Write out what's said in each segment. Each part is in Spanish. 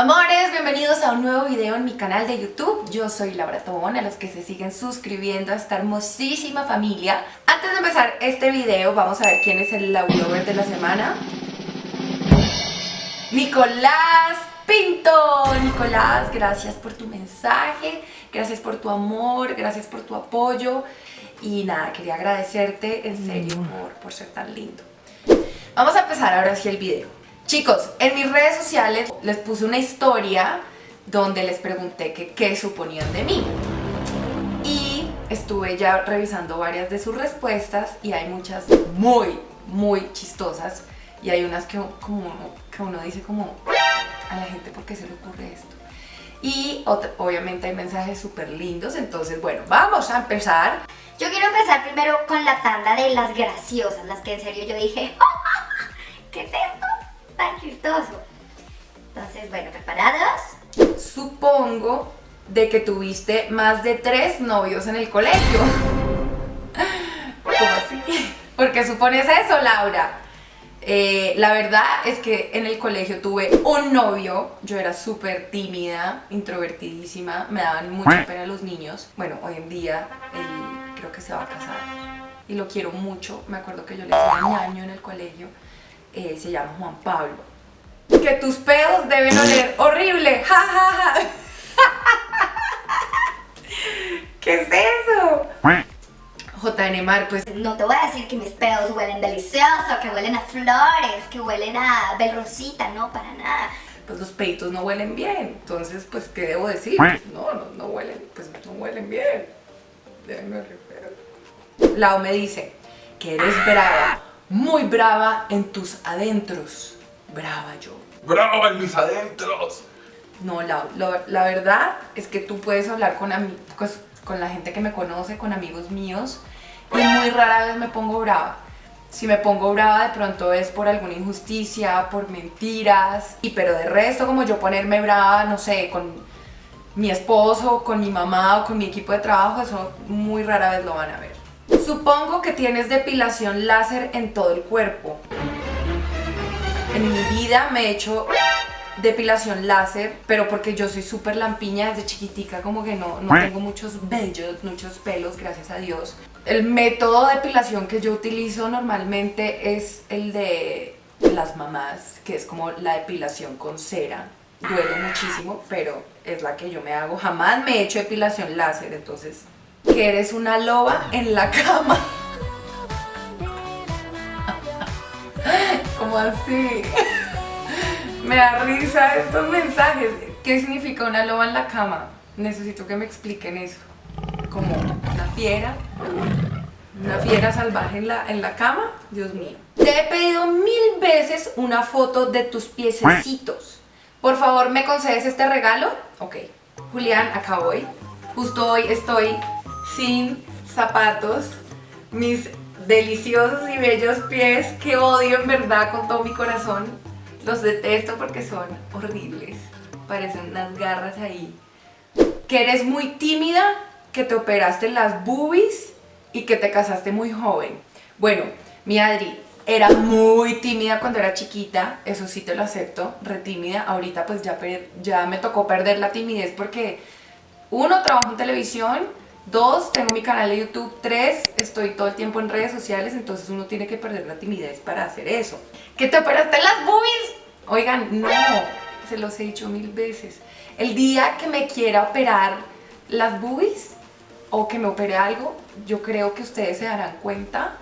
Amores, bienvenidos a un nuevo video en mi canal de YouTube. Yo soy Laura Tobón, a los que se siguen suscribiendo a esta hermosísima familia. Antes de empezar este video, vamos a ver quién es el Laurover de la semana. Nicolás Pinto. Nicolás, gracias por tu mensaje, gracias por tu amor, gracias por tu apoyo. Y nada, quería agradecerte en serio por, por ser tan lindo. Vamos a empezar ahora sí el video. Chicos, en mis redes sociales les puse una historia donde les pregunté qué suponían de mí. Y estuve ya revisando varias de sus respuestas y hay muchas muy, muy chistosas. Y hay unas que, como, que uno dice como, a la gente, ¿por qué se le ocurre esto? Y obviamente hay mensajes súper lindos, entonces bueno, vamos a empezar. Yo quiero empezar primero con la tanda de las graciosas, las que en serio yo dije, ¿qué es esto? Tan chistoso. Entonces, bueno, ¿preparados? Supongo de que tuviste más de tres novios en el colegio. ¿Cómo así? ¿Por qué supones eso, Laura? Eh, la verdad es que en el colegio tuve un novio, yo era súper tímida, introvertidísima, me daban mucha pena los niños. Bueno, hoy en día él creo que se va a casar y lo quiero mucho. Me acuerdo que yo le decía ñaño en el colegio eh, se llama Juan Pablo. Que tus pedos deben oler horrible, ja ja ja. ¿Qué es eso? JN Mar, pues... No te voy a decir que mis pedos huelen delicioso, que huelen a flores, que huelen a belrosita, no, para nada. Pues los peitos no huelen bien, entonces, pues, ¿qué debo decir? Pues, no, no, no huelen, pues no huelen bien. Déjenme Lau me dice que eres brava muy brava en tus adentros. Brava yo. ¡Brava en mis adentros! No, la, la, verdad es que tú puedes hablar con, pues, con la gente que me conoce, con amigos míos, y muy rara vez me pongo brava. Si me pongo brava de pronto es por alguna injusticia, por mentiras, y pero de resto como yo ponerme brava, no sé, con mi esposo, con mi mamá o con mi equipo de trabajo, eso muy rara vez lo van a ver. Supongo que tienes depilación láser en todo el cuerpo. En mi vida me he hecho depilación láser, pero porque yo soy súper lampiña desde chiquitica, como que no, no tengo muchos vellos, muchos pelos, gracias a Dios. El método de depilación que yo utilizo normalmente es el de las mamás, que es como la depilación con cera. Duele muchísimo, pero es la que yo me hago. Jamás me he hecho depilación láser, entonces que eres una loba en la cama. ¿Cómo así? Me da risa estos mensajes. ¿Qué significa una loba en la cama? Necesito que me expliquen eso. Como una fiera, una fiera salvaje en la, en la cama. Dios mío. Te he pedido mil veces una foto de tus piececitos. Por favor, ¿me concedes este regalo? Ok. Julián, acá voy. Justo hoy estoy sin zapatos, mis deliciosos y bellos pies que odio en verdad con todo mi corazón. Los detesto porque son horribles, parecen unas garras ahí. Que eres muy tímida, que te operaste las boobies y que te casaste muy joven. Bueno, mi Adri era muy tímida cuando era chiquita, eso sí te lo acepto, re tímida. Ahorita pues ya, ya me tocó perder la timidez porque uno, trabajo en televisión, Dos, tengo mi canal de YouTube. Tres, estoy todo el tiempo en redes sociales, entonces uno tiene que perder la timidez para hacer eso. ¿Que te operaste las boobies? Oigan, no, se los he dicho mil veces. El día que me quiera operar las boobies o que me opere algo, yo creo que ustedes se darán cuenta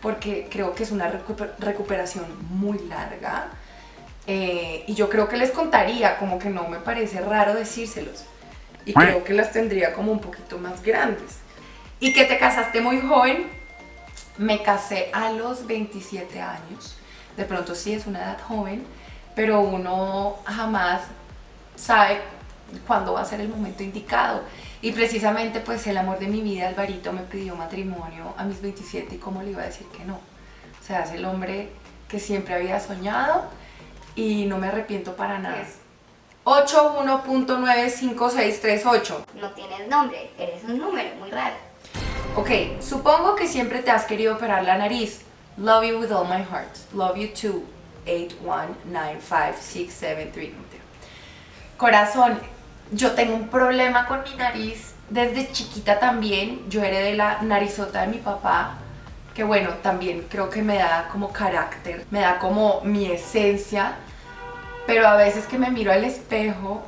porque creo que es una recuperación muy larga eh, y yo creo que les contaría, como que no me parece raro decírselos y creo que las tendría como un poquito más grandes. Y que te casaste muy joven, me casé a los 27 años, de pronto sí es una edad joven, pero uno jamás sabe cuándo va a ser el momento indicado. Y precisamente pues el amor de mi vida, Alvarito, me pidió matrimonio a mis 27 y cómo le iba a decir que no. O sea, es el hombre que siempre había soñado y no me arrepiento para nada. 81.95638. No tienes nombre, eres un número muy raro. Ok, supongo que siempre te has querido operar la nariz. Love you with all my heart. Love you too. 8195673. Corazón, yo tengo un problema con mi nariz. Desde chiquita también, yo heredé la narizota de mi papá, que bueno, también creo que me da como carácter, me da como mi esencia, pero a veces que me miro al espejo,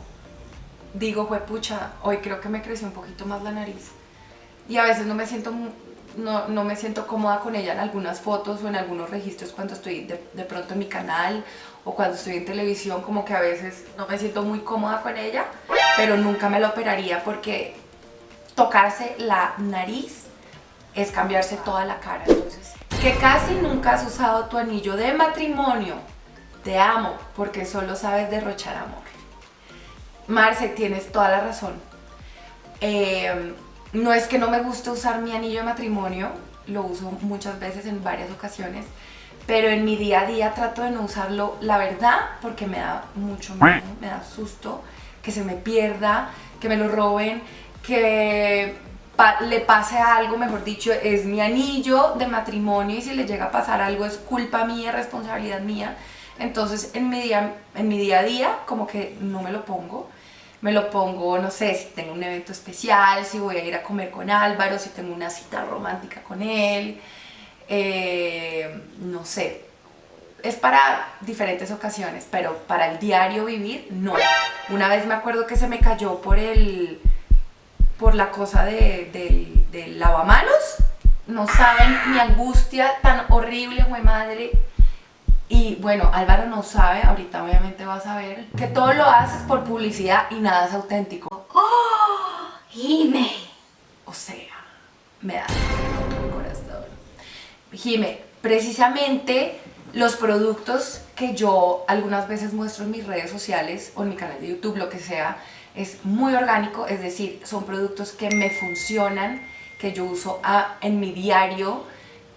digo, pucha, hoy creo que me creció un poquito más la nariz. Y a veces no me siento no, no, me siento cómoda con ella en algunas fotos o en algunos registros cuando estoy de, de, pronto en mi canal o cuando estoy en televisión, como que a veces no me siento muy cómoda con ella, pero nunca me la operaría porque tocarse la nariz es cambiarse toda la cara. Entonces, que casi nunca has usado tu anillo de matrimonio. Te amo porque solo sabes derrochar amor. Marce, tienes toda la razón. Eh, no es que no me guste usar mi anillo de matrimonio, lo uso muchas veces en varias ocasiones, pero en mi día a día trato de no usarlo, la verdad, porque me da mucho miedo, me da susto que se me pierda, que me lo roben, que le pase algo, mejor dicho, es mi anillo de matrimonio y si le llega a pasar algo es culpa mía, responsabilidad mía. Entonces en mi día, en mi día a día como que no me lo pongo me lo pongo, no sé, si tengo un evento especial, si voy a ir a comer con Álvaro, si tengo una cita romántica con él, eh, no sé. Es para diferentes ocasiones, pero para el diario vivir, no. Una vez me acuerdo que se me cayó por el por la cosa de, del, del lavamanos. No saben mi angustia tan horrible, güey madre y bueno, Álvaro no sabe, ahorita obviamente va a saber, que todo lo haces por publicidad y nada es auténtico. ¡Oh! Jime. O sea, me da el corazón. Jime, precisamente los productos que yo algunas veces muestro en mis redes sociales o en mi canal de YouTube, lo que sea, es muy orgánico, es decir, son productos que me funcionan, que yo uso a, en mi diario,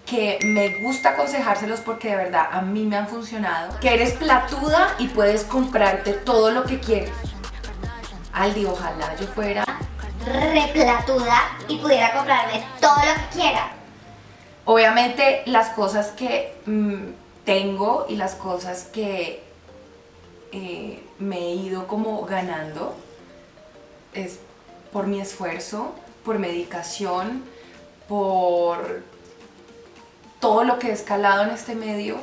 que me gusta aconsejárselos porque de verdad a mí me han funcionado. Que eres platuda y puedes comprarte todo lo que quieres. Aldi, ojalá yo fuera replatuda y pudiera comprarme todo lo que quiera. Obviamente las cosas que mm, tengo y las cosas que eh, me he ido como ganando es por mi esfuerzo, por medicación, por todo lo que he escalado en este medio.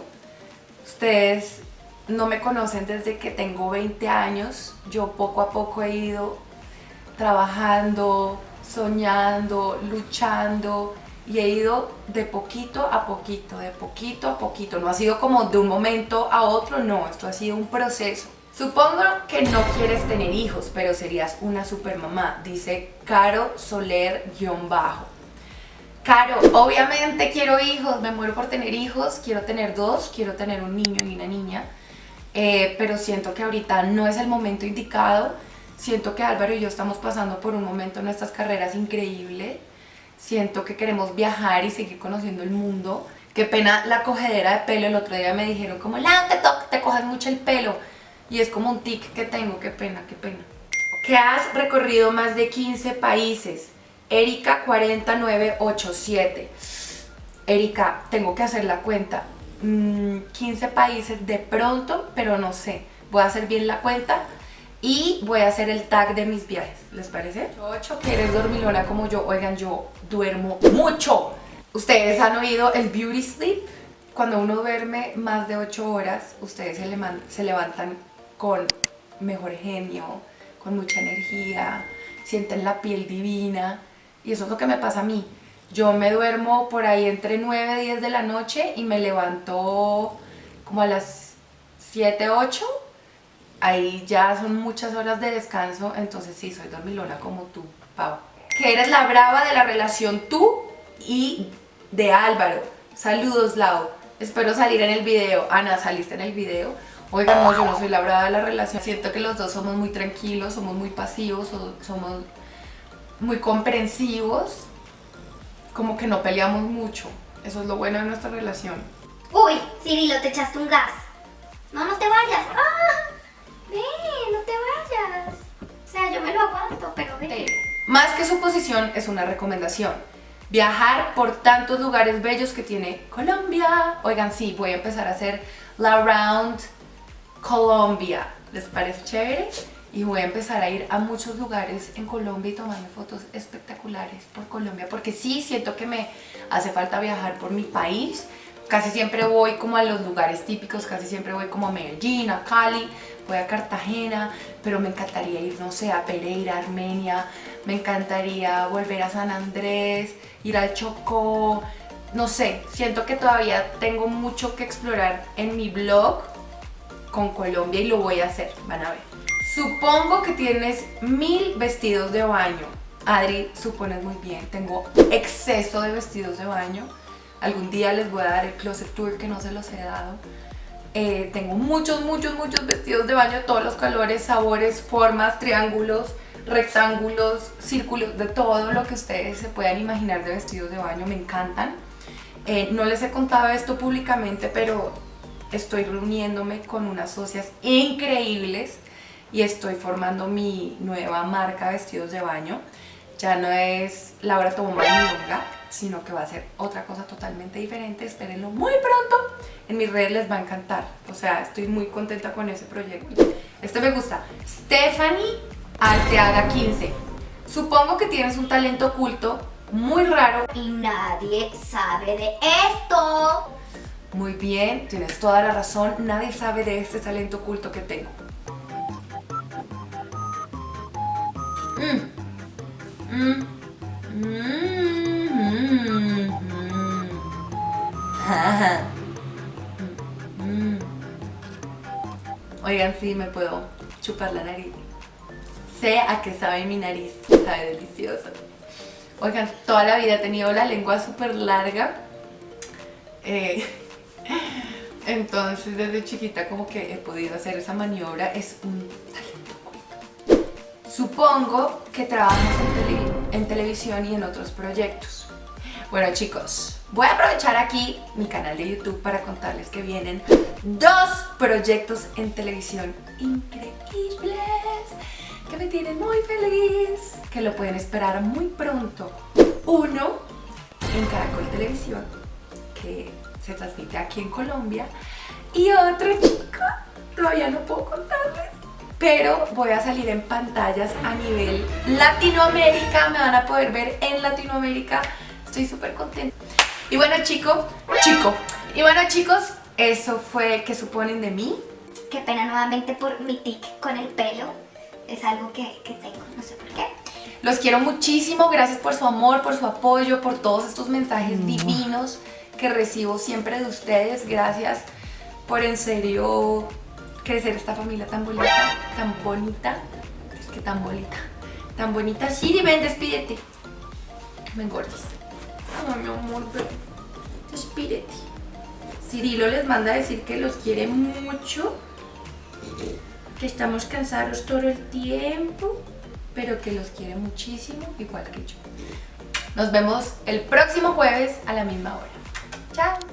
Ustedes no me conocen desde que tengo 20 años. Yo poco a poco he ido trabajando, soñando, luchando y he ido de poquito a poquito, de poquito a poquito. No ha sido como de un momento a otro, no, esto ha sido un proceso. Supongo que no quieres tener hijos, pero serías una super mamá, dice Caro Soler-bajo. Caro, obviamente quiero hijos, me muero por tener hijos, quiero tener dos, quiero tener un niño y una niña, eh, pero siento que ahorita no es el momento indicado, siento que Álvaro y yo estamos pasando por un momento en nuestras carreras increíble, siento que queremos viajar y seguir conociendo el mundo, qué pena la cogedera de pelo, el otro día me dijeron como, la te, te coges mucho el pelo, y es como un tic que tengo, qué pena, qué pena. Que has recorrido más de 15 países, Erika 4987. Erika, tengo que hacer la cuenta. 15 mm, países de pronto, pero no sé. Voy a hacer bien la cuenta y voy a hacer el tag de mis viajes. ¿Les parece? 8, que eres dormilona como yo. Oigan, yo duermo mucho. Ustedes han oído el beauty sleep. Cuando uno duerme más de 8 horas, ustedes se, se levantan con mejor genio, con mucha energía, sienten la piel divina y eso es lo que me pasa a mí. Yo me duermo por ahí entre 9 y 10 de la noche y me levanto como a las 7, 8. Ahí ya son muchas horas de descanso, entonces sí, soy dormilona como tú, Pau. Que eres la brava de la relación tú y de Álvaro. Saludos, Lau. Espero salir en el video. Ana, ¿saliste en el video? Oigan, no, yo no soy la brava de la relación. Siento que los dos somos muy tranquilos, somos muy pasivos, somos muy comprensivos, como que no peleamos mucho. Eso es lo bueno de nuestra relación. Uy, Cirilo, te echaste un gas. No, no te vayas. ¡Ah! Ven, no te vayas. O sea, yo me lo aguanto, pero ven. Más que suposición, es una recomendación. Viajar por tantos lugares bellos que tiene Colombia. Oigan, sí, voy a empezar a hacer la Round Colombia. ¿Les parece chévere? y voy a empezar a ir a muchos lugares en Colombia y tomarme fotos espectaculares por Colombia porque sí siento que me hace falta viajar por mi país casi siempre voy como a los lugares típicos, casi siempre voy como a Medellín, a Cali, voy a Cartagena, pero me encantaría ir, no sé, a Pereira, Armenia, me encantaría volver a San Andrés, ir al Chocó, no sé, siento que todavía tengo mucho que explorar en mi blog con Colombia y lo voy a hacer, van a ver. Supongo que tienes mil vestidos de baño. Adri, supones muy bien, tengo exceso de vestidos de baño. Algún día les voy a dar el closet tour que no se los he dado. Eh, tengo muchos, muchos, muchos vestidos de baño todos los colores, sabores, formas, triángulos, rectángulos, círculos, de todo lo que ustedes se puedan imaginar de vestidos de baño, me encantan. Eh, no les he contado esto públicamente, pero estoy reuniéndome con unas socias increíbles y estoy formando mi nueva marca vestidos de baño. Ya no es Laura Tobomba Milonga, sino que va a ser otra cosa totalmente diferente. Espérenlo muy pronto. En mis redes les va a encantar. O sea, estoy muy contenta con ese proyecto. Este me gusta. Stephanie Alteaga 15. Supongo que tienes un talento oculto muy raro. Y nadie sabe de esto. Muy bien, tienes toda la razón. Nadie sabe de este talento oculto que tengo. Mm. Mm. Mm. Oigan, sí, me puedo chupar la nariz. Sé a qué sabe mi nariz, sabe delicioso. Oigan, toda la vida he tenido la lengua súper larga. Eh, entonces, desde chiquita como que he podido hacer esa maniobra. Es un Supongo que trabajas en, televisión y en otros proyectos. Bueno chicos, voy a aprovechar aquí mi canal de YouTube para contarles que vienen dos proyectos en televisión increíbles que me tienen muy feliz, que lo pueden esperar muy pronto. Uno en Caracol Televisión, que se transmite aquí en Colombia, y otro chico, todavía no puedo contarles, pero voy a salir en pantallas a nivel Latinoamérica, me van a poder ver en Latinoamérica, estoy súper contenta. Y bueno chicos, chico, y bueno chicos, eso fue que suponen de mí. Qué pena nuevamente por mi tic con el pelo, es algo que, que tengo, no sé por qué. Los quiero muchísimo, gracias por su amor, por su apoyo, por todos estos mensajes mm. divinos que recibo siempre de ustedes, gracias por en serio crecer esta familia tan bonita, tan bonita, es que tan bonita, tan bonita. Siri, ven, despídete. Me engordas. Ay, mi amor, despídete. Cirilo les manda a decir que los quiere mucho, que estamos cansados todo el tiempo, pero que los quiere muchísimo, igual que yo. Nos vemos el próximo jueves a la misma hora. Chao.